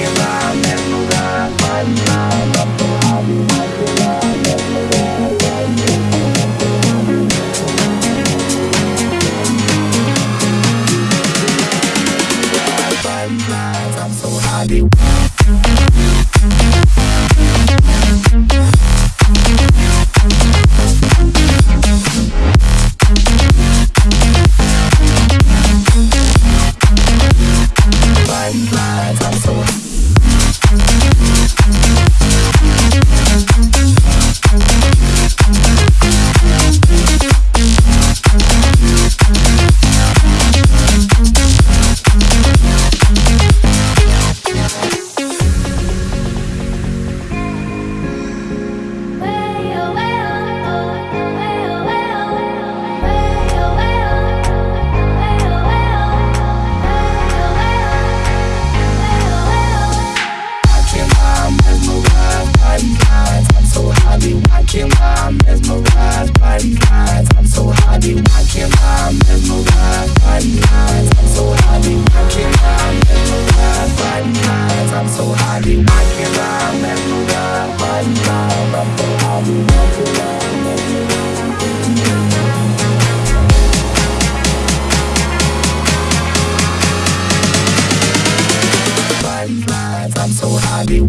Thank you. I'm so happy.